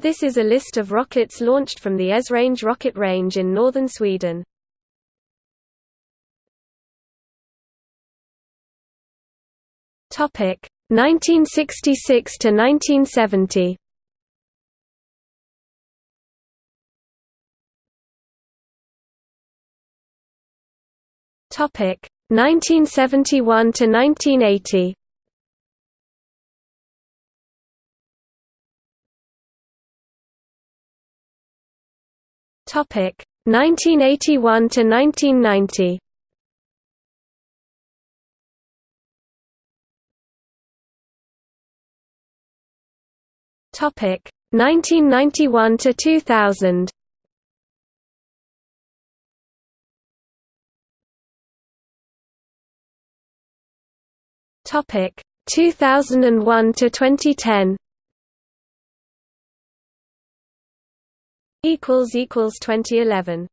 This is a list of rockets launched from the Esrange rocket range in northern Sweden. Topic 1966 to 1970. Topic 1971 to 1980. Topic 1981 to 1990. Topic 1991 to 2000. Topic 2001 to 2010. Equals equals 2011